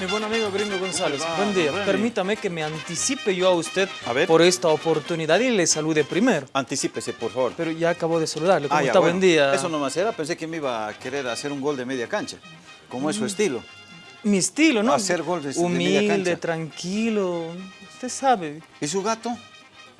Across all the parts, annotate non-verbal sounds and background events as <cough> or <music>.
Mi buen amigo Gringo González, buen día. Permítame que me anticipe yo a usted A ver. por esta oportunidad y le salude primero. Anticípese, por favor. Pero ya acabo de saludarle. ¿Cómo Ah, ya, está? bueno. Buen día. Eso nomás era, pensé que me iba a querer hacer un gol de media cancha, como es su estilo. Mi estilo, ¿no? Hacer gol de- de media Humilde, cancha. tranquilo. Usted sabe. ¿Y su gato?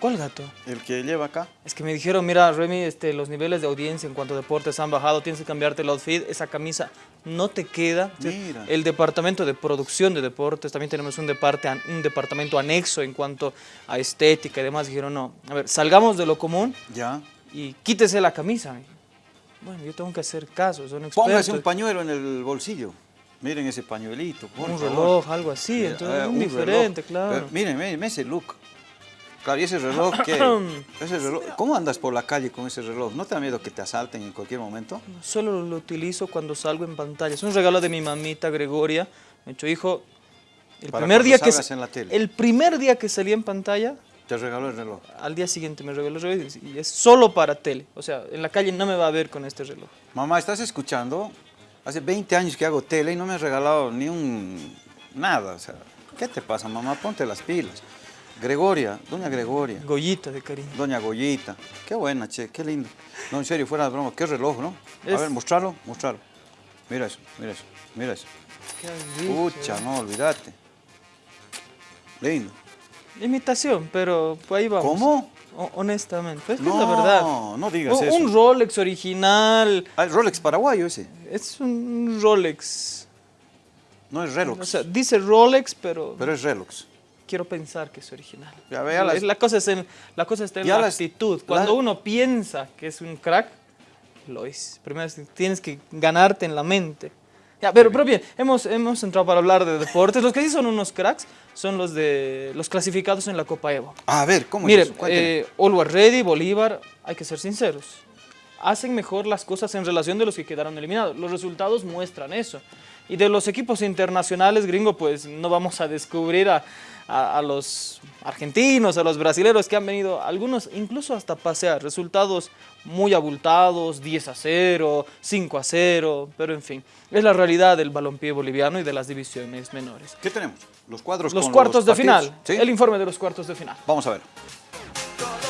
¿Cuál gato? El que lleva acá. Es que me dijeron, mira, Remy, este, los niveles de audiencia en cuanto a deportes han bajado, tienes que cambiarte el outfit, esa camisa no te queda. Mira. El departamento de producción de deportes, también tenemos un, departe- un departamento anexo en cuanto a estética y demás. Dijeron, no, a ver, salgamos de lo común Ya. y quítese la camisa. Bueno, yo tengo que hacer caso, son expertos. Póngase un pañuelo en el bolsillo. Miren ese pañuelito, por Un favor. reloj, algo así, Mira, entonces eh, un diferente, reloj. claro. Pero miren, miren, miren ese look. Claro, y ese reloj, <coughs> ¿qué? ese reloj, ¿Cómo andas por la calle con ese reloj? ¿No te da miedo que te asalten en cualquier momento? Solo lo utilizo cuando salgo en pantalla. Es un regalo de mi mamita Gregoria. Me dicho, hijo, el Para primer día que en la tele. el primer día que salí en pantalla, Te regaló el reloj. al día siguiente me regaló el reloj y es solo para tele. O sea, en la calle no me va a ver con este reloj. Mamá, ¿estás escuchando? Hace 20 años que hago tele y no me has regalado ni un... nada. O sea, ¿qué te pasa, mamá? Ponte las pilas. Gregoria, doña Gregoria, Goyita de cariño. doña Goyita. Qué buena, che, qué lindo. No, en serio, fuera de broma, qué reloj, ¿no? A Es- ver, mostrarlo, mostrarlo. Mira eso, mira eso, mira eso. Qué rico. Pucha, no, olvídate. Lindo. Imitación, pero ahí vamos. ¿Cómo? O- honestamente, pues es que No, es la verdad. no digas Un- eso. Un Rolex original, Ah, el Rolex paraguayo ese. es un Rolex. No es Relox, O sea, dice Rolex, pero, pero es Relox. Quiero pensar que es original. Ya vea las- la, cosa es en, la cosa está en Ya la las- actitud. Cuando la- uno piensa que es un crack, lo es. Primero es- tienes que ganarte en la mente. Ya, pero, pero bien, hemos, hemos entrado para hablar de deportes. Los que sí son unos cracks son los de los clasificados en la Copa Evo. A ver, ¿cómo Miren, es eso? Eh, Ready, Bolívar, hay que ser sinceros. Hacen mejor las cosas en relación de los que quedaron eliminados. Los resultados muestran eso. Y de los equipos internacionales, gringo, pues no vamos a descubrir a, a- a los argentinos, a los brasileños que han venido, algunos incluso hasta pasear. Resultados muy abultados, 10 a 0, 5 a 0, pero en fin. Es la realidad del balompié boliviano y de las divisiones menores. ¿Qué tenemos? Los cuadros Los con cuartos de final. ¿sí? El informe de los cuartos de final. Vamos a ver.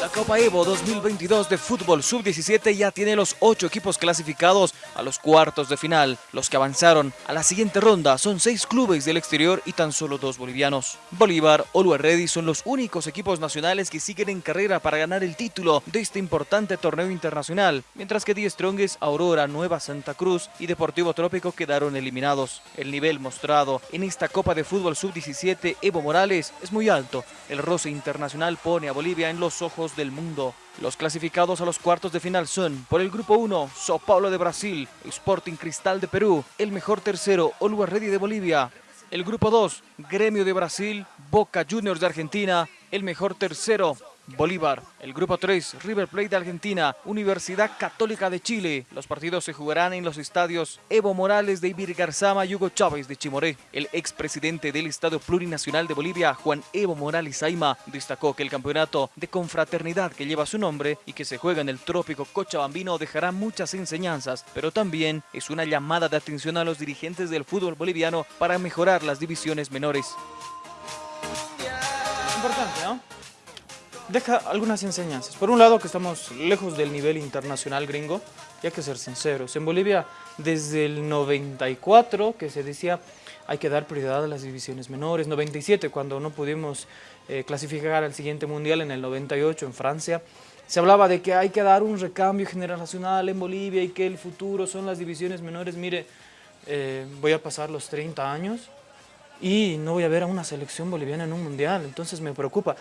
La Copa Evo 2022 de fútbol sub-17 ya tiene los ocho equipos clasificados a los cuartos de final. Los que avanzaron a la siguiente ronda son seis clubes del exterior y tan solo dos bolivianos. Bolívar, Ready son los únicos equipos nacionales que siguen en carrera para ganar el título de este importante torneo internacional, mientras que Die Strongest, Aurora, Nueva Santa Cruz y Deportivo Trópico quedaron eliminados. El nivel mostrado en esta Copa de Fútbol Sub-17 Evo Morales es muy alto. El roce internacional pone a Bolivia en los ojos del mundo. Los clasificados a los cuartos de final son, por el grupo 1, Sao Paulo de Brasil, Sporting Cristal de Perú, el mejor tercero, Always Ready de Bolivia. El grupo 2, Gremio de Brasil, Boca Juniors de Argentina, el mejor tercero, Bolívar. El grupo 3, River Plate de Argentina, Universidad Católica de Chile. Los partidos se jugarán en los estadios Evo Morales de Ibirgarzama y Hugo Chávez de Chimoré. El expresidente del Estadio Plurinacional de Bolivia, Juan Evo Morales Aima, destacó que el campeonato de confraternidad que lleva su nombre y que se juega en el trópico Cochabambino dejará muchas enseñanzas, pero también es una llamada de atención a los dirigentes del fútbol boliviano para mejorar las divisiones menores. Importante, ¿no? Deja algunas enseñanzas. Por un lado, que estamos lejos del nivel internacional gringo, y hay que ser sinceros. En Bolivia, desde el 94, que se decía hay que dar prioridad a las divisiones menores, 97, cuando no pudimos eh, clasificar al siguiente mundial en el 98 en Francia, se hablaba de que hay que dar un recambio generacional en Bolivia y que el futuro son las divisiones menores. Mire, eh, voy a pasar los 30 años y no voy a ver a una selección boliviana en un mundial, entonces me preocupa.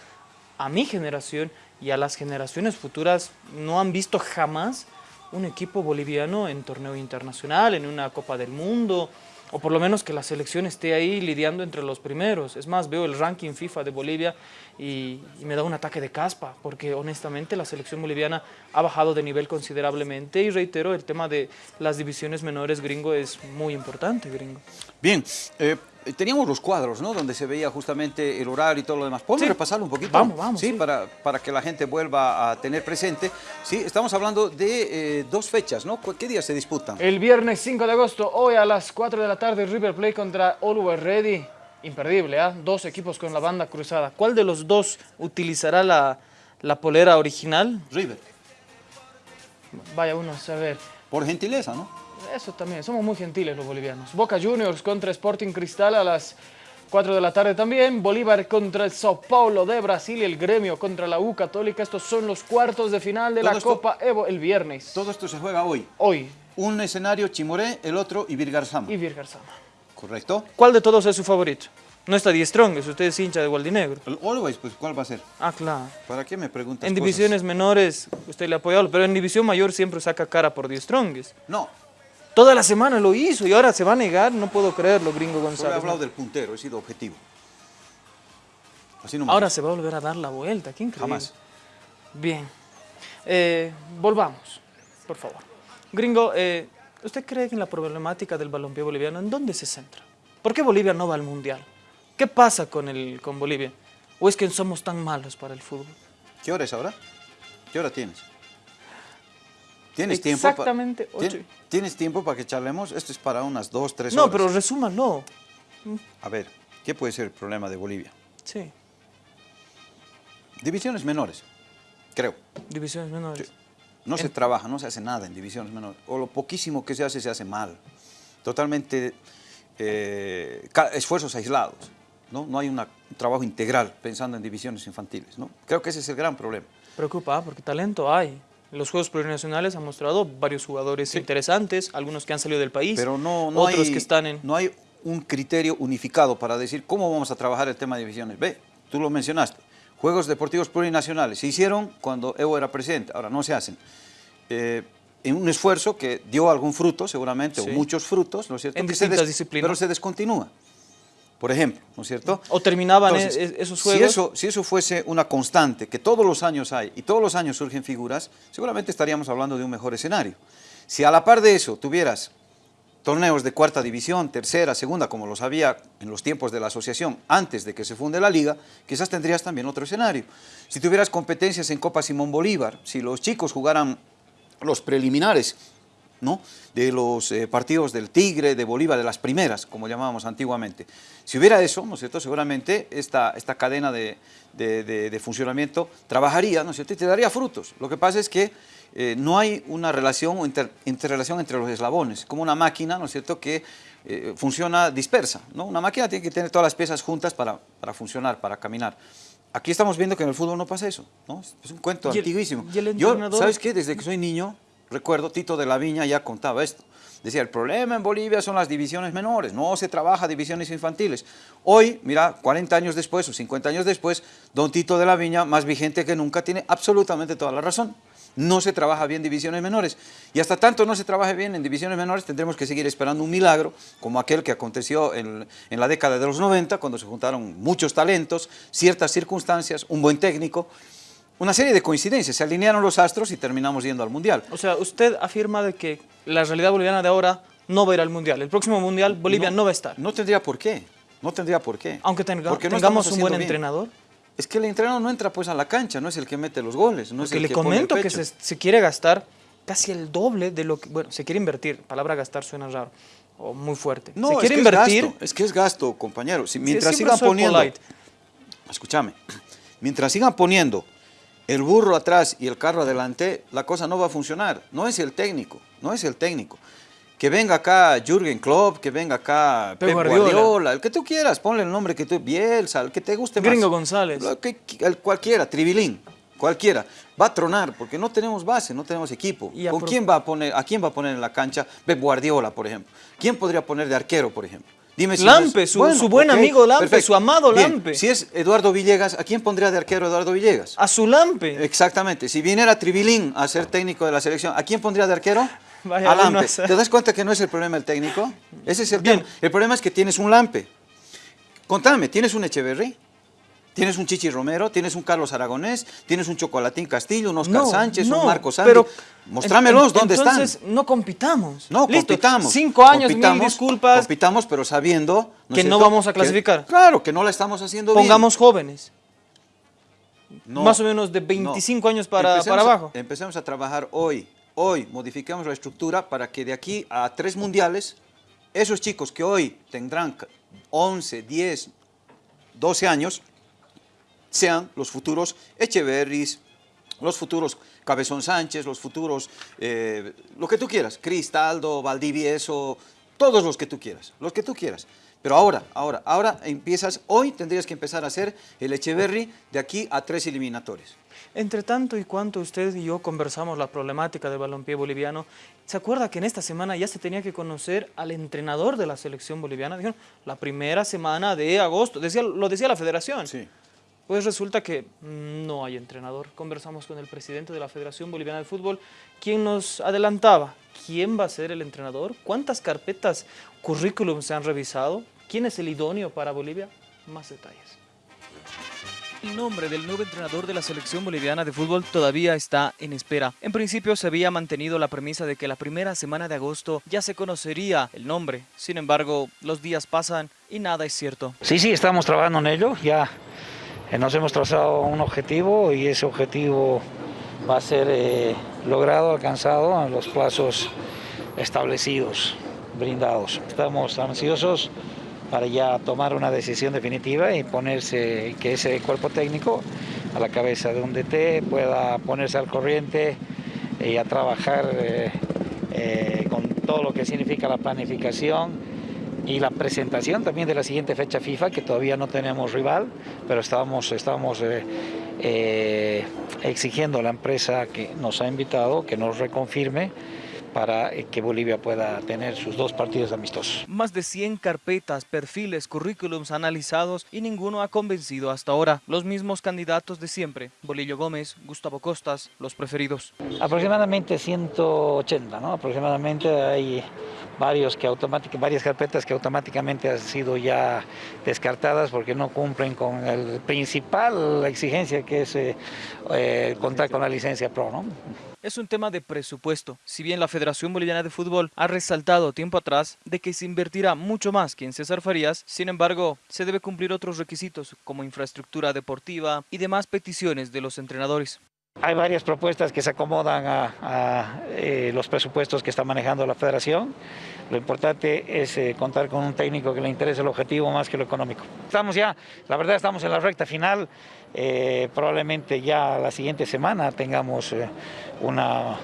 A mi generación y a las generaciones futuras no han visto jamás un equipo boliviano en torneo internacional, en una Copa del Mundo, o por lo menos que la selección esté ahí lidiando entre los primeros. Es más, veo el ranking FIFA de Bolivia y, me da un ataque de caspa, porque honestamente la selección boliviana ha bajado de nivel considerablemente y reitero, el tema de las divisiones menores gringo es muy importante, gringo. Bien, eh, teníamos los cuadros, ¿no? Donde se veía justamente el horario y todo lo demás. ¿Podemos Sí. repasarlo un poquito? Vamos, vamos, Sí, sí. Para, para que la gente vuelva a tener presente. Sí, estamos hablando de eh, dos fechas, ¿no? ¿Qué días se disputan? El viernes 5 de agosto, hoy a las 4 de la tarde, River Plate contra Always Ready. Imperdible, ¿ah? Dos equipos con la banda cruzada. ¿Cuál de los dos utilizará la, la polera original? River. Vaya uno a saber. Por gentileza, ¿no? Eso también, somos muy gentiles los bolivianos. Boca Juniors contra Sporting Cristal a las 4 de la tarde también. Bolívar contra el Sao Paulo de Brasil y el Gremio contra la U Católica. Estos son los cuartos de final de Todo la esto- Copa Evo el viernes. Todo esto se juega hoy. Hoy, Un escenario Chimoré, el otro Ibirgarzama. y Virgarzama. ¿Correcto? ¿Cuál de todos es su favorito? No está Die Strongest, usted es hincha de Gualdinegro. El Always, pues, ¿cuál va a ser? Ah, claro. ¿Para qué me preguntas En cosas? divisiones menores usted le ha apoyado, pero en división mayor siempre saca cara por Die Strongest. No, Toda la semana lo hizo y ahora se va a negar, no puedo creerlo, gringo solo he González. hablado ¿no? del puntero, he sido objetivo. Así Ahora se va a volver a dar la vuelta, qué increíble. Jamás. Bien. Eh, volvamos, por favor. Gringo, eh, ¿usted cree que en la problemática del balompié boliviano, en dónde se centra? ¿Por qué Bolivia no va al Mundial? ¿Qué pasa con, el, con Bolivia? ¿O es que somos tan malos para el fútbol? ¿Qué hora es ahora? ¿Qué hora tienes? ¿Tienes tiempo? Exactamente ocho. ¿Tien- ¿Tienes tiempo para que charlemos? Esto es para unas dos, tres No, horas. pero resúmalo. A ver, ¿qué puede ser el problema de Bolivia? Sí, Divisiones menores, creo. divisiones menores. No se trabaja, no se hace nada en divisiones menores. O lo poquísimo que se hace, se hace mal. Totalmente eh, esfuerzos aislados. ¿no? no hay una- un trabajo integral pensando en divisiones infantiles. ¿no? Creo que ese es el gran problema. Preocupa, porque talento hay. Los Juegos Plurinacionales han mostrado varios jugadores interesantes, algunos que han salido del país, Pero no, no, otros hay, que están en... no hay un criterio unificado para decir cómo vamos a trabajar el tema de divisiones. Ve, tú lo mencionaste. Juegos Deportivos Plurinacionales se hicieron cuando Evo era presidente, ahora no se hacen. Eh, en un esfuerzo que dio algún fruto, seguramente, Sí. o muchos frutos, ¿no es cierto? En Que se distintas disciplinas. Pero se descontinúa, por ejemplo, ¿no es cierto? O terminaban Entonces, e- e- esos Si juegos. eso, si eso fuese una constante, que todos los años hay y todos los años surgen figuras, seguramente estaríamos hablando de un mejor escenario. Si a la par de eso tuvieras torneos de cuarta división, tercera, segunda, como los había en los tiempos de la asociación antes de que se funde la liga, quizás tendrías también otro escenario. Si tuvieras competencias en Copa Simón Bolívar, si los chicos jugaran los preliminares ¿no? de los eh, partidos del Tigre, de Bolívar, de las primeras, como llamábamos antiguamente. Si hubiera eso, ¿no es cierto? Seguramente esta, esta cadena de, de- de- de funcionamiento trabajaría, ¿no es cierto? Y te daría frutos. Lo que pasa es que eh, no hay una relación o inter- interrelación entre los eslabones, como una máquina, ¿no es cierto?, que eh, funciona dispersa, ¿no? Una máquina tiene que tener todas las piezas juntas para, para funcionar, para caminar. Aquí estamos viendo que en el fútbol no pasa eso, ¿no? Es un cuento ¿Y el- antiguísimo. y el Yo? ¿sabes qué? Desde que soy niño, recuerdo, Tito de la Viña ya contaba esto. Decía, el problema en Bolivia son las divisiones menores, no se trabaja divisiones infantiles. Hoy, mira, 40 años después o 50 años después, don Tito de la Viña, más vigente que nunca, tiene absolutamente toda la razón. No se trabaja bien divisiones menores. Y hasta tanto no se trabaje bien en divisiones menores, tendremos que seguir esperando un milagro, como aquel que aconteció en, en la década de los 90, cuando se juntaron muchos talentos, ciertas circunstancias, un buen técnico, una serie de coincidencias, se alinearon los astros y terminamos yendo al Mundial. O sea, usted afirma de que la realidad boliviana de ahora no va a ir al Mundial. El próximo Mundial Bolivia no, va a estar. No tendría por qué, no tendría por qué. Aunque tenga- no tengamos un buen bien. entrenador. Es que el entrenador no entra pues a la cancha, no es el que mete los goles, no es el le que pone el comento que se, se quiere gastar casi el doble de lo que... Bueno, se quiere invertir. Palabra gastar suena raro o muy fuerte. No, se es quiere que invertir... es gasto, es que es gasto, compañero. Si, mientras sigan poniendo, polite. escúchame, mientras sigan poniendo el burro atrás y el carro adelante, la cosa no va a funcionar. No es el técnico, no es el técnico. Que venga acá Jürgen Klopp, que venga acá Pep Pep Guardiola. Guardiola. el que tú quieras, ponle el nombre que tú, Bielsa, el que te guste más. Gringo González. Lo que- el cualquiera, Tribilín, cualquiera. Va a tronar porque no tenemos base, no tenemos equipo. Y ¿Con quién va a poner, a quién va a poner en la cancha Pep Guardiola, por ejemplo? ¿Quién podría poner de arquero, por ejemplo? Dime si no Lampe, su- su buen amigo Lampe, su amado Bien, Lampe. Si es Eduardo Villegas, ¿a quién pondría de arquero Eduardo Villegas? A su lampe. Exactamente. Si viniera Tribilín a ser técnico de la selección, ¿a quién pondría de arquero? <laughs> Vaya a Lampe. a. ¿Te das cuenta que no es el problema el técnico? Ese es el Bien. tema. El problema es que tienes un Lampe. Contame, ¿tienes un Echeverry? Tienes un Chichi Romero, tienes un Carlos Aragonés, tienes un Chocolatín Castillo, un Oscar No, Sánchez, no, un Marcos Santi. pero Mostrámelos, ¿dónde entonces, están? no compitamos. No, Listo, compitamos. Cinco años, mil compitamos, disculpas. Compitamos, pero sabiendo... ¿no es Que no vamos a que- clasificar. claro, que no la estamos haciendo Pongamos jóvenes. No, más o menos de no. 25 años para, Empecemos para a- abajo. empecemos a trabajar hoy. Hoy modificamos la estructura para que de aquí a tres mundiales, esos chicos que hoy tendrán 11, 10, 12 años, sean los futuros Echeverris, los futuros Cabezón Sánchez, los futuros, eh, lo que tú quieras, Cristaldo, Valdivieso, todos los que tú quieras, los que tú quieras. Pero ahora, ahora, ahora empiezas, hoy tendrías que empezar a hacer el Echeverry de aquí a tres eliminatorios. Entre tanto y cuanto usted y yo conversamos la problemática del balompié boliviano, ¿se acuerda que en esta semana ya se tenía que conocer al entrenador de la selección boliviana? Dijeron, la primera semana de agosto, decía, lo decía la federación. Pues resulta que no hay entrenador. Conversamos con el presidente de la Federación Boliviana de Fútbol, quien nos adelantaba quién va a ser el entrenador, cuántas carpetas currículum se han revisado, quién es el idóneo para Bolivia, más detalles. El nombre del nuevo entrenador de la selección boliviana de fútbol todavía está en espera. En principio se había mantenido la premisa de que la primera semana de agosto ya se conocería el nombre. Sin embargo, los días pasan y nada es cierto. Sí, sí, estamos trabajando en ello. Ya nos hemos trazado un objetivo y ese objetivo va a ser eh, logrado, alcanzado en los plazos establecidos, brindados. Estamos ansiosos para ya tomar una decisión definitiva y ponerse, que ese cuerpo técnico a la cabeza de un DT pueda ponerse al corriente y a trabajar eh, eh, con todo lo que significa la planificación y la presentación también de la siguiente fecha FIFA, que todavía no tenemos rival, pero estamos, estamos eh, eh, exigiendo a la empresa que nos ha invitado que nos reconfirme para eh, que Bolivia pueda tener sus dos partidos amistosos. Más de 100 carpetas, perfiles, currículums analizados y ninguno ha convencido hasta ahora. Los mismos candidatos de siempre, Bolillo Gómez, Gustavo Costas, los preferidos. Aproximadamente 180, ¿no? Aproximadamente hay varios que varias carpetas que automáticamente han sido ya descartadas porque no cumplen con el principal exigencia que es eh, eh, contar con la licencia PRO, ¿no? Es un tema de presupuesto. Si bien la Federación Boliviana de Fútbol ha resaltado tiempo atrás de que se invertirá mucho más que en César Farías, sin embargo, se debe cumplir otros requisitos como infraestructura deportiva y demás peticiones de los entrenadores. Hay varias propuestas que se acomodan a, eh, los presupuestos que está manejando la federación. Lo importante es eh, contar con un técnico que le interese el objetivo más que lo económico. Estamos ya, la verdad estamos en la recta final. Eh, probablemente ya la siguiente semana tengamos una,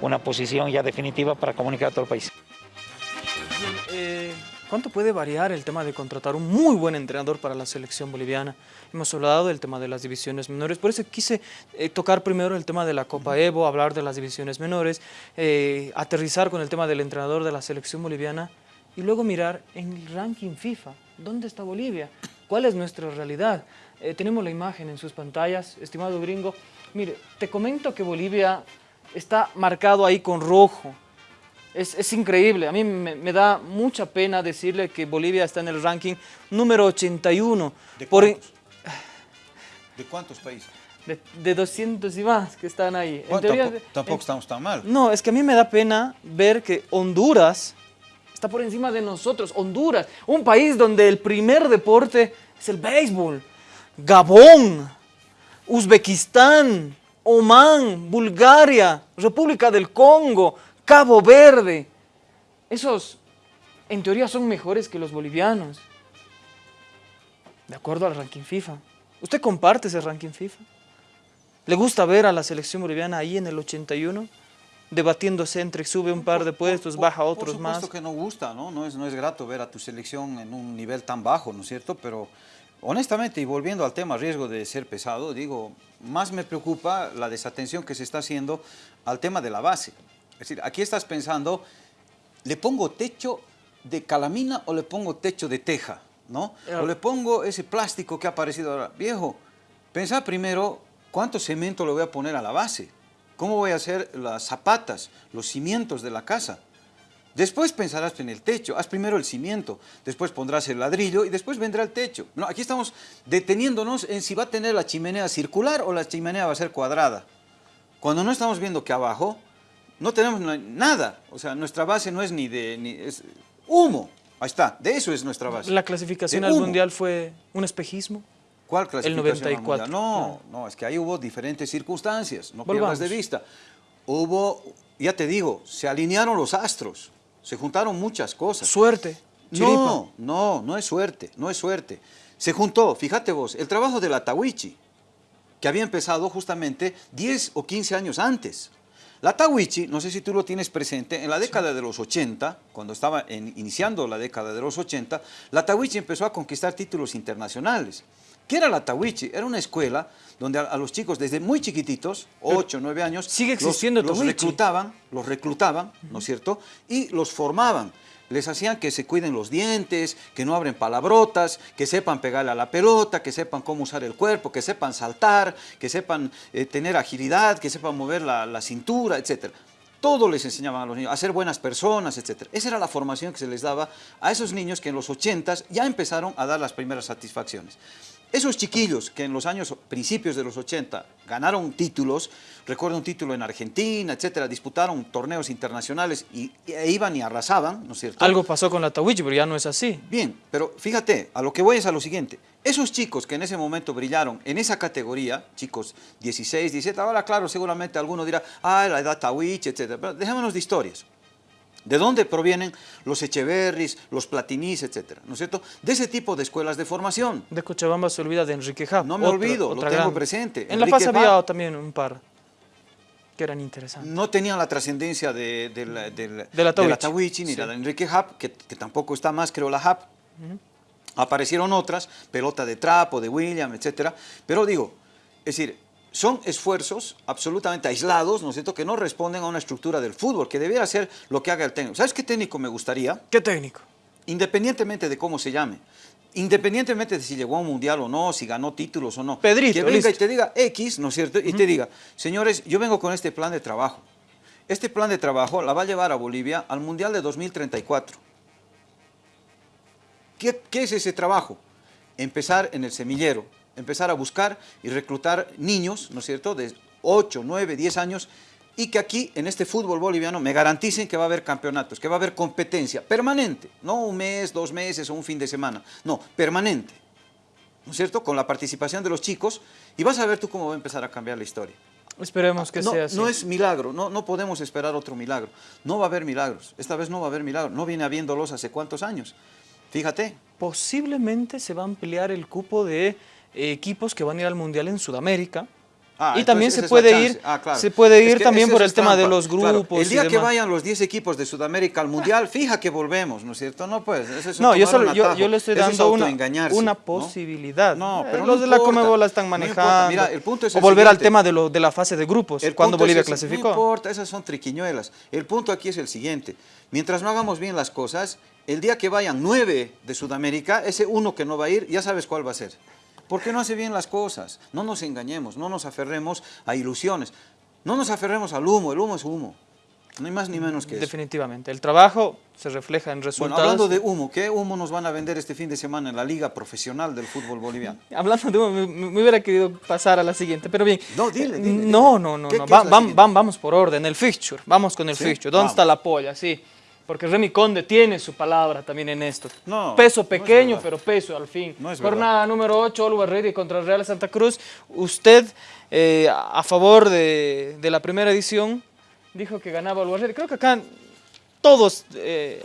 una posición ya definitiva para comunicar a todo el país. ¿Cuánto puede variar el tema de contratar un muy buen entrenador para la selección boliviana? Hemos hablado del tema de las divisiones menores, por eso quise eh, tocar primero el tema de la Copa Evo, hablar de las divisiones menores, eh, aterrizar con el tema del entrenador de la selección boliviana y luego mirar en el ranking FIFA, ¿dónde está Bolivia? ¿Cuál es nuestra realidad? Eh, tenemos la imagen en sus pantallas, estimado gringo. Mire, te comento que Bolivia está marcado ahí con rojo. Es, es increíble, a mí me, me, da mucha pena decirle que Bolivia está en el ranking número 81. ¿De por, cuántos? ¿De cuántos países? De, de, 200 y más que están ahí. Bueno, teoría, tampoco, tampoco en, estamos tan mal. No, es que a mí me da pena ver que Honduras está por encima de nosotros. Honduras, un país donde el primer deporte es el béisbol. Gabón, Uzbekistán, Omán, Bulgaria, República del Congo, Cabo Verde. Esos, en teoría, son mejores que los bolivianos. De acuerdo al ranking FIFA. ¿Usted comparte ese ranking FIFA? ¿Le gusta ver a la selección boliviana ahí en el 81? Debatiéndose entre sube un par de puestos, por, baja otros por más. Por que no gusta, ¿no? No es, no es grato ver a tu selección en un nivel tan bajo, ¿no es cierto? Pero honestamente, y volviendo al tema riesgo de ser pesado, digo, más me preocupa la desatención que se está haciendo al tema de la base. Es decir, aquí estás pensando, ¿le pongo techo de calamina o le pongo techo de teja? ¿no? O le pongo ese plástico que ha aparecido ahora. Viejo, pensá primero cuánto cemento le voy a poner a la base. ¿Cómo voy a hacer las zapatas, los cimientos de la casa? Después pensarás en el techo, haz primero el cimiento, después pondrás el ladrillo y después vendrá el techo. No, aquí estamos deteniéndonos en si va a tener la chimenea circular o la chimenea va a ser cuadrada. Cuando no estamos viendo que abajo no tenemos nada, o sea, nuestra base no es ni de... Ni, es humo, ahí está, de eso es nuestra base. ¿La clasificación al Mundial fue un espejismo? ¿Cuál clasificación El 94. No, no, es que ahí hubo diferentes circunstancias, no pierdas de vista. Hubo, ya te digo, se alinearon los astros, se juntaron muchas cosas. Suerte. No, no, no es suerte, no es suerte. Se juntó, fíjate vos, el trabajo de la Tawichi, que había empezado justamente 10 o 15 años antes. La Tawichi, no sé si tú lo tienes presente, en la década de los 80, cuando estaba iniciando la década de los 80, la Tawichi empezó a conquistar títulos internacionales. ¿Qué era la Tawichi? Era una escuela donde a, los chicos desde muy chiquititos, 8, 9 años, sigue existiendo los, los reclutaban, los reclutaban, ¿no es cierto? Y los formaban. Les hacían que se cuiden los dientes, que no abren palabrotas, que sepan pegarle a la pelota, que sepan cómo usar el cuerpo, que sepan saltar, que sepan eh, tener agilidad, que sepan mover la, la cintura, etc. Todo les enseñaban a los niños, a ser buenas personas, etc. Esa era la formación que se les daba a esos niños que en los 80 ya empezaron a dar las primeras satisfacciones. Esos chiquillos que en los años, principios de los 80, ganaron títulos, recuerdo un título en Argentina, etcétera, disputaron torneos internacionales y, e iban y arrasaban, ¿no es cierto? Algo pasó con la Tawichi, pero ya no es así. Bien, pero fíjate, a lo que voy es a lo siguiente. Esos chicos que en ese momento brillaron en esa categoría, chicos 16, 17, ahora claro, seguramente alguno dirá, ah, la edad Tawichi, etcétera, pero dejémonos de historias. ¿De dónde provienen los Echeverris, los Platinís, etcétera? ¿No es cierto? De ese tipo de escuelas de formación. De Cochabamba se olvida de Enrique Hub. No me olvido, lo tengo presente. En La Paz había también un par que eran interesantes. No tenían la trascendencia de, la, de, Tawichi ni la de Enrique Hub, que, tampoco está más, creo, la Hub. Aparecieron otras, pelota de trapo, de William, etcétera. Pero digo, es decir, son esfuerzos absolutamente aislados, ¿no es cierto?, que no responden a una estructura del fútbol, que debiera ser lo que haga el técnico. ¿Sabes qué técnico me gustaría? ¿Qué técnico? Independientemente de cómo se llame, independientemente de si llegó a un mundial o no, si ganó títulos o no. Pedrito, Que venga y te diga X, ¿no es cierto?, y te diga, señores, yo vengo con este plan de trabajo. Este plan de trabajo la va a llevar a Bolivia al Mundial de 2034. ¿Qué, qué es ese trabajo? Empezar en el semillero, empezar a buscar y reclutar niños, ¿no es cierto?, de 8, 9, 10 años, y que aquí, en este fútbol boliviano, me garanticen que va a haber campeonatos, que va a haber competencia permanente, no un mes, dos meses o un fin de semana, no, permanente, ¿no es cierto?, con la participación de los chicos, y vas a ver tú cómo va a empezar a cambiar la historia. Esperemos que sea así. No es milagro, no, no podemos esperar otro milagro. No va a haber milagros, esta vez no va a haber milagros, no viene habiéndolos hace cuántos años. Fíjate. Posiblemente se va a ampliar el cupo de equipos que van a ir al Mundial en Sudamérica. Ah, y también se puede, ir, ah, se puede ir también por el tema de los grupos. El día que vayan los 10 equipos de Sudamérica al Mundial, fija que volvemos, ¿no es cierto? No, pues, no, yo, solo, yo, le estoy dando una, una posibilidad. No, pero eh, los de la Comebol la están manejando. Mira, el punto es o volver al tema de, lo, de la fase de grupos, cuando Bolivia clasificó. No importa, esas son triquiñuelas. El punto aquí es el siguiente. Mientras no hagamos bien las cosas, el día que vayan nueve de Sudamérica, ese uno que no va a ir, ya sabes cuál va a ser porque no hace bien las cosas. No nos engañemos, no nos aferremos a ilusiones. No nos aferremos al humo, el humo es humo. No hay más ni menos que eso. Definitivamente. El trabajo se refleja en resultados. Bueno, hablando de humo, ¿qué humo nos van a vender este fin de semana en la Liga Profesional del Fútbol Boliviano? <laughs> Hablando de humo, me, hubiera querido pasar a la siguiente, pero bien. No, dile, No, no, no. no. vamos por orden, el fixture. Vamos con el fixture. ¿Dónde está la polla? Sí. Porque Remy Conde tiene su palabra también en esto. No, peso pequeño, pero peso al fin. No es Jornada número 8, Always Ready contra el Real Santa Cruz. Usted, eh, a favor de, la primera edición, dijo que ganaba Always Ready. Creo que acá todos... Eh,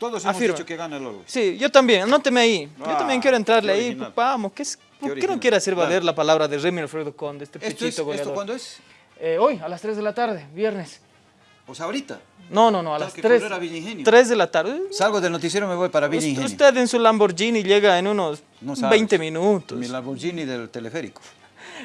todos hemos dicho que gana el Always. Sí, yo también, anóteme ahí. yo también ah, quiero entrarle ahí. Vamos, ¿qué, es, ¿por qué, no quiere hacer valer la palabra de Remy Alfredo Conde, este pechito goleador? ¿Esto cuándo es? Eh, hoy, a las 3 de la tarde, viernes. O sea, ahorita. No, no, no, a las 3, 3 de la tarde. Salgo del noticiero y me voy para Villa Ingenio. Usted en su Lamborghini llega en unos 20 minutos. Mi Lamborghini del teleférico.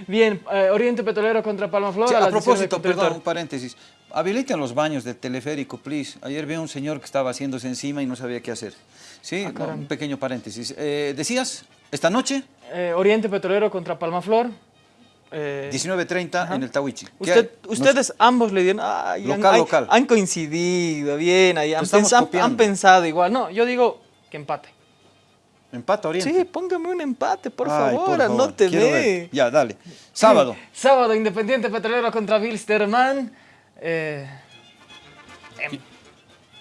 Bien, eh, Oriente Petrolero contra Palma Flor. a, propósito, perdón, un paréntesis. Habiliten los baños del teleférico, please. Ayer vi a un señor que estaba haciéndose encima y no sabía qué hacer. Sí, ah, un pequeño paréntesis. Eh, ¿Decías, esta noche? Eh, Oriente Petrolero contra Palma Flor. Eh, 19.30 en el Tawichi. Ustedes ambos le dieron... ay, han- Local, local. Han coincidido, bien, ahí, han, pens- han- pensado igual. No, yo digo que empate. Empate Oriente. Sí, póngame un empate, por Ay, favor, favor, no te ve. Ya, dale. Sábado. <laughs> Sábado, Independiente Petrolero contra Wilstermann. Eh, em-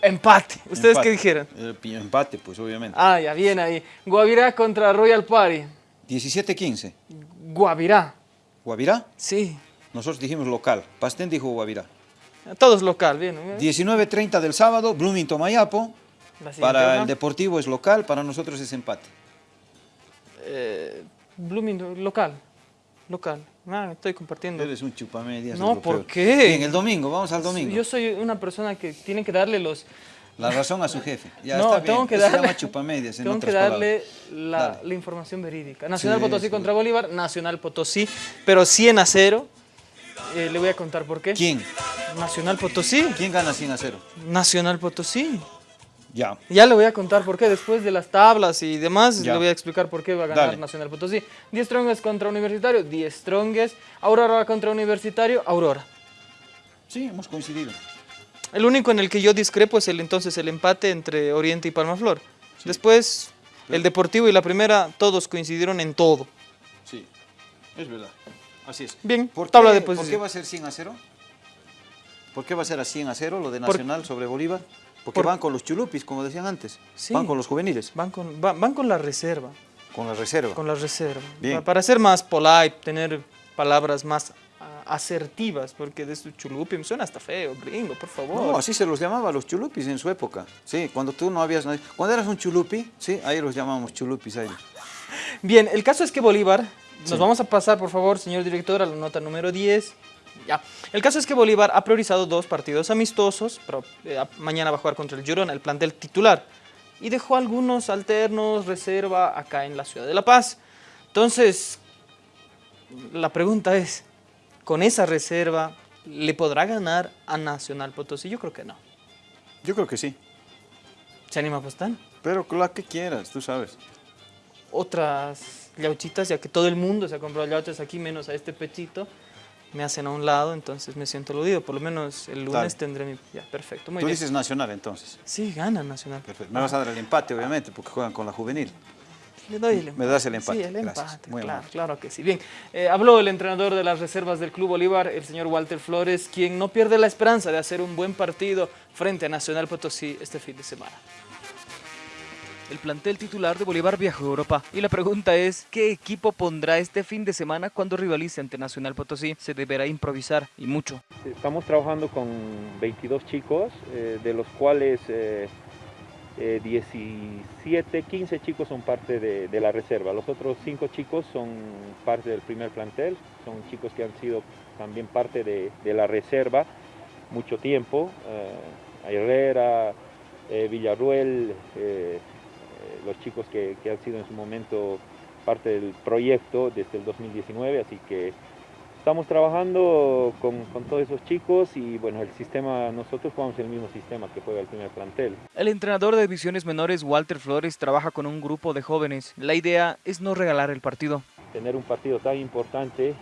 empate. ¿Ustedes Empate. qué dijeron? Eh, empate, pues obviamente. Ah, ya, bien ahí. Guavirá contra Royal Party. 17-15. Guavirá, Guavirá. sí. Nosotros dijimos local. Pastén dijo Guavirá. Todos local, bien. 19.30 del sábado, Bloomington Mayapo. Para el Deportivo es local, para nosotros es empate. Eh, Blooming, local. Local. Ah, estoy compartiendo. Eres un chupamedias. No, ¿por qué? Bien, el domingo, vamos al domingo. Yo soy una persona que tiene que darle los... La razón a su jefe. Ya no, está bien. tengo que Eso se darle, llama chupamedias, en tengo que darle la, información verídica. Nacional Sí, Potosí sí. contra Bolívar, Nacional Potosí, pero 100 a 0. Eh, le voy a contar por qué. ¿Quién? Nacional Potosí. ¿Quién gana 100 a 0? Nacional Potosí. Ya. Ya le voy a contar por qué, después de las tablas y demás, Ya. le voy a explicar por qué va a ganar Dale. Nacional Potosí. 10 Strongest contra Universitario, 10 Strongest. Aurora contra Universitario, Aurora. Sí, hemos coincidido. El único en el que yo discrepo es el entonces el empate entre Oriente y Palmaflor. Después, el Deportivo y la primera, todos coincidieron en todo. Sí, es verdad. Así es. Bien, ¿Por tabla qué, de ¿Por qué va a ser 100 a 0? ¿Por qué va a ser a 100 a 0 lo de Por- Nacional sobre Bolívar? Porque por- van con los chulupis, como decían antes. Sí. Van con los juveniles, Van con, va- van con la reserva, con la reserva. con la reserva. Bien. Pa- Para ser más polite, tener palabras más asertivas, porque de su chulupi me suena hasta feo, gringo, por favor. No, así se los llamaba los chulupis en su época. Sí, cuando tú no habías... nadie- Cuando eras un chulupi, sí, ahí los llamábamos chulupis a ellos. <laughs> Bien, el caso es que Bolívar, nos vamos a pasar, por favor, señor director, a la nota número 10. Ya. El caso es que Bolívar ha priorizado dos partidos amistosos, pero eh, mañana va a jugar contra el Girona, el plantel titular, y dejó algunos alternos, reserva, acá en la ciudad de La Paz. Entonces, la pregunta es, ¿con esa reserva le podrá ganar a Nacional Potosí? Yo creo que no. Yo creo que sí. ¿Se anima a apostar? Pero la que quieras, tú sabes. otras llauchitas, ya que todo el mundo se ha comprado llauchas aquí, menos a este pechito, me hacen a un lado, entonces me siento aludido. Por lo menos el lunes Dale. tendré mi... Ya, perfecto, muy Tú bien. dices Nacional entonces. Sí, gana Nacional. Perfecto. Me vas a dar el empate, obviamente, porque juegan con la juvenil. Le doy el empate. Me das el empate, Sí, el gracias. empate, Muy claro, amable. claro que sí. Bien, eh, habló el entrenador de las reservas del Club Bolívar, el señor Walter Flores, quien no pierde la esperanza de hacer un buen partido frente a Nacional Potosí este fin de semana. El plantel titular de Bolívar viajó a Europa y la pregunta es, ¿qué equipo pondrá este fin de semana cuando rivalice ante Nacional Potosí? Se deberá improvisar y mucho. Estamos trabajando con 22 chicos, eh, de los cuales eh, eh, 17, 15 chicos son parte de, la reserva. Los otros 5 chicos son parte del primer plantel, son chicos que han sido también parte de, la reserva mucho tiempo. eh, Herrera, eh, Villarruel, eh, eh, los chicos que han sido en su momento parte del proyecto desde el 2019, así que Estamos trabajando con, con todos esos chicos y bueno, el sistema, nosotros jugamos el mismo sistema que juega el primer plantel. El entrenador de divisiones menores, Walter Flores, trabaja con un grupo de jóvenes. La idea es no regalar el partido. Tener un partido tan importante, eh,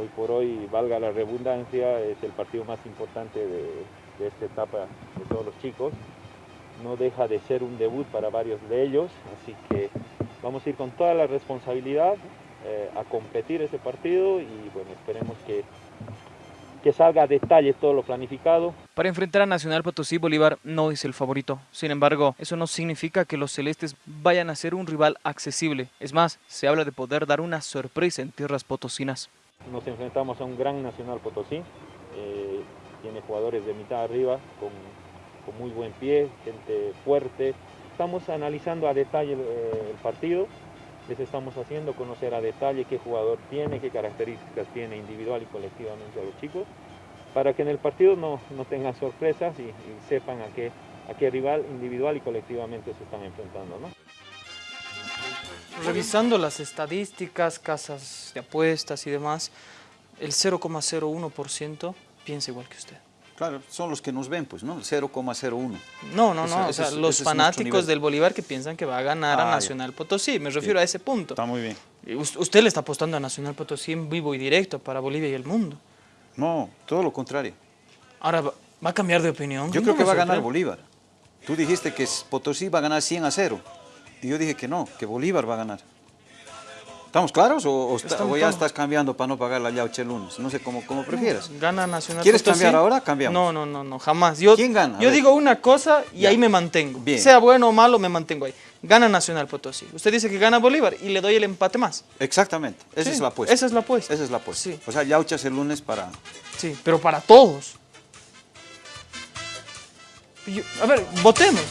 hoy por hoy, valga la redundancia, es el partido más importante de, de esta etapa de todos los chicos. No deja de ser un debut para varios de ellos, así que vamos a ir con toda la responsabilidad eh, a competir ese partido y bueno, esperemos que, que salga a detalle todo lo planificado. Para enfrentar a Nacional Potosí, Bolívar no es el favorito. Sin embargo, eso no significa que los celestes vayan a ser un rival accesible. Es más, se habla de poder dar una sorpresa en tierras potosinas. Nos enfrentamos a un gran Nacional Potosí, eh, tiene jugadores de mitad arriba con, con muy buen pie, gente fuerte. Estamos analizando a detalle eh, el partido, les estamos haciendo conocer a detalle qué jugador tiene, qué características tiene individual y colectivamente a los chicos, para que en el partido no, no tengan sorpresas y, sepan a qué, a qué rival individual y colectivamente se están enfrentando. ¿no? Revisando las estadísticas, casas de apuestas y demás, el 0,01% piensa igual que usted. Claro, son los que nos ven, pues, ¿no? El 0,01. No, no, no, o sea, es- los fanáticos del Bolívar que piensan que va a ganar Ah, a ya. Nacional Potosí, me refiero a ese punto. Está muy bien. Us- Usted le está apostando a Nacional Potosí en vivo y directo para Bolivia y el mundo. No, todo lo contrario. Ahora, ¿va, a cambiar de opinión? Yo creo que va a ganar. Bolívar. Tú dijiste que Potosí va a ganar 100 a 0. Y yo dije que no, que Bolívar va a ganar. ¿Estamos claros o, o está- Estamos o ya estás cambiando para no pagar la yauche el lunes? No sé cómo, cómo prefieras. Gana Nacional ¿Quieres cambiar ahora? Cambiamos. No, no, no, no, jamás. Yo, ¿Quién gana? Yo digo una cosa y Ya. ahí me mantengo. Bien. Sea bueno o malo, me mantengo ahí. Gana Nacional Potosí. Usted dice que gana Bolívar y le doy el empate más. Exactamente, esa Sí, es la apuesta. esa es la apuesta. Esa es la apuesta. Sí. O sea, yauchas el lunes para... Sí, pero para todos. Yo- a ver, votemos.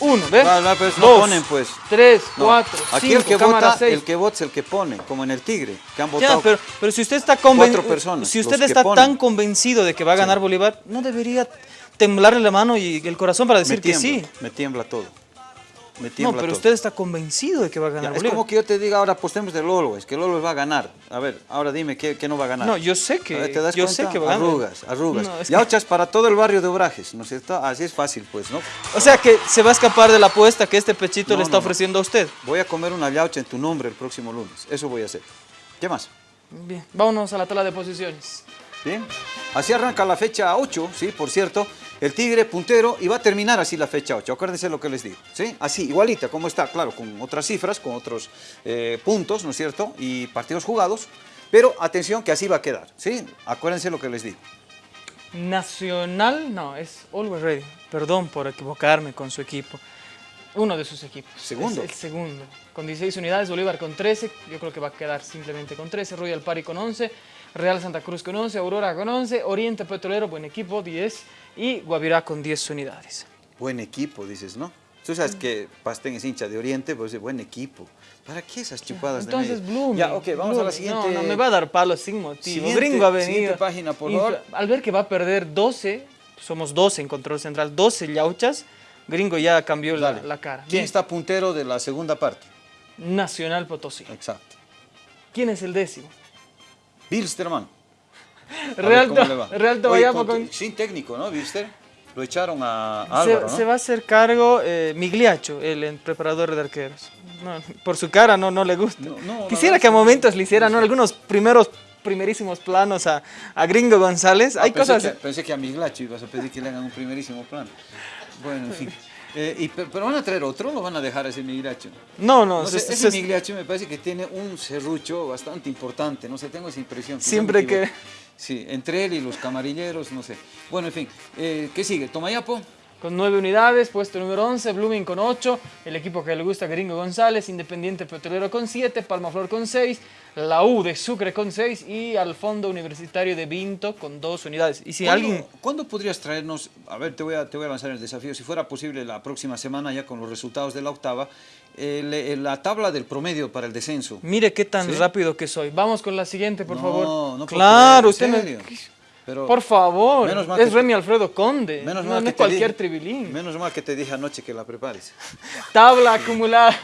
Uno, ¿ves? No, no, pues no Dos, ponen, pues. Tres, No, cuatro, Aquí cinco, el que cámara vota, seis. el que vota es el que pone, como en el Tigre, que han Ya, votado. pero, pero si usted está convencido, cuatro personas, si usted está tan convencido de que va a ganar Bolívar, no debería temblarle la mano y el corazón para decir que sí. me tiembla todo. Me No, pero todo. usted está convencido de que va a Ya, ganar es Bolívar. como que yo te diga ahora apostemos de Lolo, es que Lolo va a ganar. A ver, ahora dime qué, qué no va a ganar. No, yo sé que- A ver, ¿te das yo cuenta? sé que va a ganar. Arrugas, arrugas. No, es que- para todo el barrio de Obrajes, ¿no es cierto? Así es fácil, pues, ¿no? O sea que se va a escapar de la apuesta que este pechito No, le está no. ofreciendo a usted. Voy a comer una yaucha en tu nombre el próximo lunes. Eso voy a hacer. ¿Qué más? Bien, vámonos a la tabla de posiciones. Bien. Así arranca la fecha 8, ¿sí? Por cierto, el Tigre puntero y va a terminar así la fecha 8. Acuérdense lo que les digo, ¿sí? Así, igualita, como está, claro, con otras cifras, con otros eh, puntos, ¿no es cierto? Y partidos jugados. Pero atención que así va a quedar, ¿sí? Acuérdense lo que les digo. Nacional, no, es Always Ready. Perdón por equivocarme con su equipo. Uno de sus equipos. Segundo. Es el segundo. Con 16 unidades, Bolívar con 13. Yo creo que va a quedar simplemente con 13. Royal Party con 11. Real Santa Cruz con 11. Aurora con 11. Oriente Petrolero, buen equipo, 10. Y Guavirá con 10 unidades. Buen equipo, dices, ¿no? Tú sabes que Pastén es hincha de Oriente, pues buen equipo. ¿Para qué esas chupadas Entonces, de? Blooming. Ya, ok, vamos a la siguiente. No, no, me va a dar palos sin motivo. Siguiente- Gringo ha venido. siguiente página, por favor. Al ver que va a perder 12, somos 12 en control central, 12 yauchas, Gringo ya cambió la, la cara. ¿Quién está puntero de la segunda parte? Nacional Potosí. Exacto. ¿Quién es el décimo? Bilsterman. <laughs> A ver Real, cómo To- le va. Real Oye, con- con... Sin técnico, ¿no, Bilster? Lo echaron a Se, Álvaro, ¿no? se va a hacer cargo eh, Migliacho, el, el preparador de arqueros. No, por su cara no, no le gusta. No, Quisiera que a momentos le hicieran ¿no? algunos primeros, primerísimos planos a, a Gringo González. Ah, Hay pensé cosas... Que, pensé que a Miglacho ibas a pedir que le hagan un primerísimo plan. Bueno, en fin. Eh, y, pe- pero van a traer otro o lo van a dejar ese Migliacho? No, no, No se- se- ese Migliacho me parece que tiene un serrucho bastante importante, no sé, tengo esa impresión. Siempre que-. Sí, entre él y los camarilleros, no sé. Bueno, en fin, eh, ¿qué sigue? ¿Tomayapo? Con 9 unidades, puesto número 11, Blooming con 8, el equipo que le gusta Gringo González, Independiente Petrolero con 7, Palmaflor con 6, la U de Sucre con 6 y al Fondo Universitario de Vinto con 2 unidades. Y si ¿Cuándo, alguien... ¿Cuándo podrías traernos, a ver, te voy a, te voy a lanzar el desafío, si fuera posible la próxima semana ya con los resultados de la octava, la tabla del promedio para el descenso? Mire qué tan ¿Sí? rápido que soy. Vamos con la siguiente, por No, favor. no claro, usted ¿en me... Pero- Por favor, es Remy Alfredo Conde, Menos no, mal no que es cualquier dije- tribilín. Menos mal que te dije anoche que la prepares. <laughs> Tabla acumulada.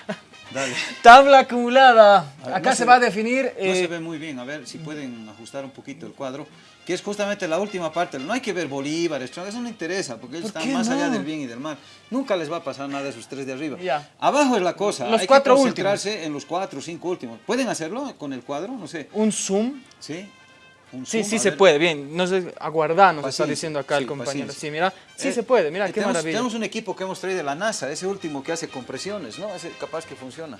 Dale. Tabla acumulada. Ver, Acá no se se va a definir... No eh, se ve muy bien, a ver si pueden ajustar un poquito el cuadro, que es justamente la última parte. No hay que ver Bolívar, eso no interesa, porque ellos ¿Por están más allá no? del bien y del mal. Nunca les va a pasar nada a esos tres de arriba. Ya. Abajo es la cosa, Los hay cuatro que concentrarse en los cuatro o cinco últimos. ¿Pueden hacerlo con el cuadro? No sé. un zoom. ¿Sí? Un Sí, zoom, sí se ver. puede, bien. No sé, aguardá, nos está diciendo acá el compañero. paciencia. Sí, mira, sí Eh, se puede, mira, eh, qué tenemos, maravilla. Tenemos un equipo que hemos traído de la NASA, ese último que hace compresiones, ¿no? Ese capaz que funciona.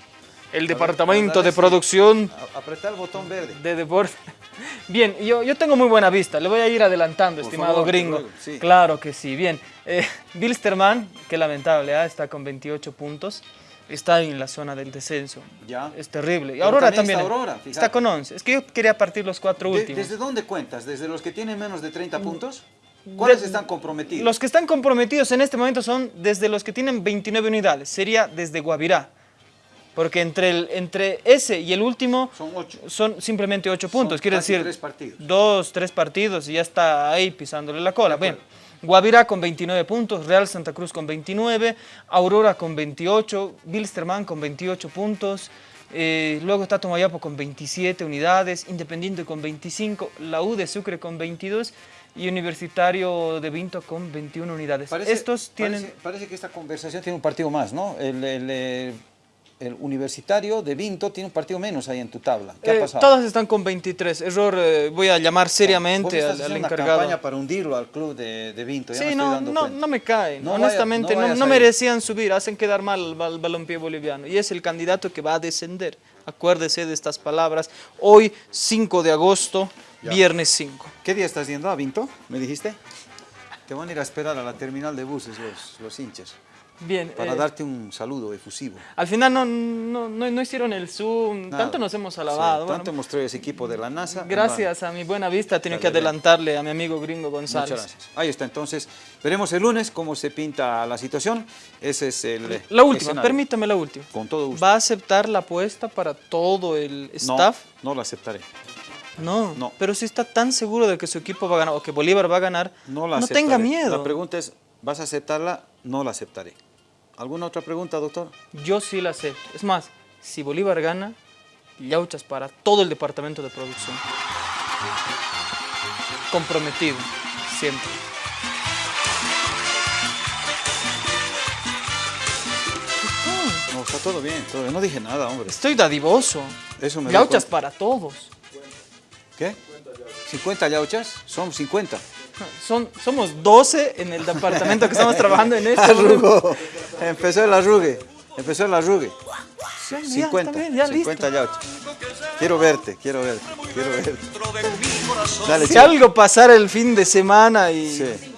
El departamento de producción apretar el botón verde. de deporte. <laughs> Bien, yo, yo tengo muy buena vista, le voy a ir adelantando, Por estimado favor, gringo. ruego, sí. Claro que sí, bien. Eh, Bilsterman, qué lamentable, ¿ah? está con 28 puntos, está en la zona del descenso. Ya. Es terrible. Y Aurora también también. está Aurora, está fíjate. con 11. Es que yo quería partir los cuatro De- últimos. ¿Desde dónde cuentas? ¿Desde los que tienen menos de 30 puntos? ¿Cuáles De- están comprometidos? Los que están comprometidos en este momento son desde los que tienen 29 unidades, sería desde Guavirá. Porque entre, el, entre ese y el último Son ocho. son simplemente 8 puntos, Son quiere decir tres partidos. dos, tres partidos y ya está ahí pisándole la cola. Bien, Guavirá con 29 puntos, Real Santa Cruz con 29, Aurora con 28, Bilsterman con 28 puntos, eh, luego está Tomayapo con 27 unidades, Independiente con 25, la U de Sucre con 22 y Universitario de Vinto con 21 unidades. Estos tienen... Parece, parece que esta conversación tiene un partido más, ¿no? El, el, eh, el Universitario de Vinto tiene un partido menos ahí en tu tabla. ¿Qué Eh, ha pasado? todas están con 23. Error, eh, voy a llamar seriamente me al, al haciendo una encargado. campaña para hundirlo al club de, de Vinto. ya me Sí, estoy no, dando no, no me caen. No vaya- Honestamente, no merecían subir. Hacen quedar mal al, al balompié boliviano. Y es el candidato que va a descender. Acuérdese de estas palabras. Hoy, 5 de agosto, Ya. viernes 5. ¿Qué día estás yendo a Vinto? ¿Me dijiste? Te van a ir a esperar a la terminal de buses los, los hinchas Bien. para eh, darte un saludo efusivo. Al final no, no, no, no hicieron el Zoom. Nada. Tanto nos hemos Sí, alabado. bueno, tanto mostró ese equipo de la NASA. gracias a mi buena vista, tengo que adelantarle a mi amigo gringo González. Muchas gracias. Ahí está, entonces veremos el lunes cómo se pinta la situación. Ese es el La última, escenario. permítame la última. Con todo gusto. ¿Va a aceptar la apuesta para todo el No, staff? no lo aceptaré. No, No. pero si está tan seguro de que su equipo va a ganar o que Bolívar va a ganar, No no, la aceptaré. tenga miedo. La pregunta es, ¿vas a aceptarla? No la aceptaré. ¿Alguna otra pregunta, doctor? Yo sí la acepto. Es más, si Bolívar gana, Yauchas para todo el departamento de producción. Comprometido, siempre. No, está todo bien, todo bien. No dije nada, hombre. Estoy dadivoso. Eso me doy Yauchas para todos. ¿Qué? ¿50 yauchas? Son 50. Son, somos 12 en el departamento que estamos trabajando en esto. <laughs> Arrugó. Empezó el arrugue. Empezó el arrugue. Ya, 50. está bien, ya, 50 yauchas. Quiero verte, quiero verte, quiero verte. Dale, Si chico. algo pasara el fin de semana y... Sí.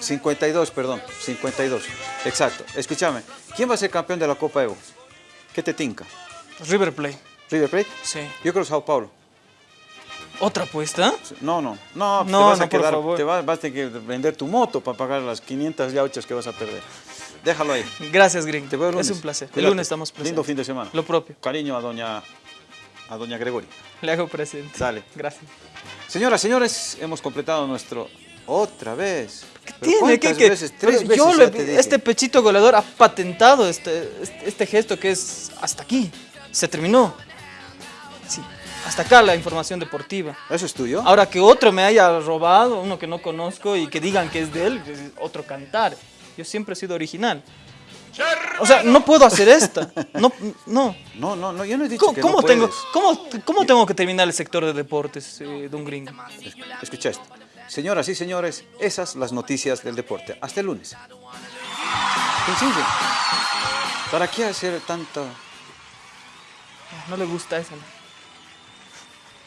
52, perdón, 52. Exacto. Escúchame, ¿quién va a ser campeón de la Copa Evo? ¿Qué te tinca? River Play. ¿River Plate? Sí. Yo creo Sao Paulo. ¿Otra apuesta? No, no, no, te No, vas no, a por quedar, favor. te vas, vas a tener que vender tu moto para pagar las 500 yauchas que vas a perder. Déjalo ahí. Gracias, Gring. Te veo el lunes. Es un placer. El lunes estamos presentes. Lindo fin de semana. Lo propio. Cariño a doña, a doña Gregoria. Le hago presente. Dale. Gracias. Señoras, señores, hemos completado nuestro... Otra vez. ¿Pero Tiene cuántas que veces? Tres veces yo le- te este pechito goleador ha patentado este, este, este gesto que es hasta aquí. Se terminó. Sí. Hasta acá la información deportiva. ¿Eso es tuyo? Ahora que otro me haya robado, uno que no conozco y que digan que es de él, es otro cantar. Yo siempre he sido original. O sea, no puedo hacer esta. No, no. No, no, no, yo no he dicho ¿Cómo, que cómo no tengo, cómo, cómo tengo que terminar el sector de deportes eh, de un gringo? Escucha esto. Señoras y señores, esas las noticias del deporte. Hasta el lunes. Sencillo. ¿Para qué hacer tanta... No le gusta eso.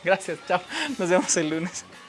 Gracias, chao. Nos vemos el lunes.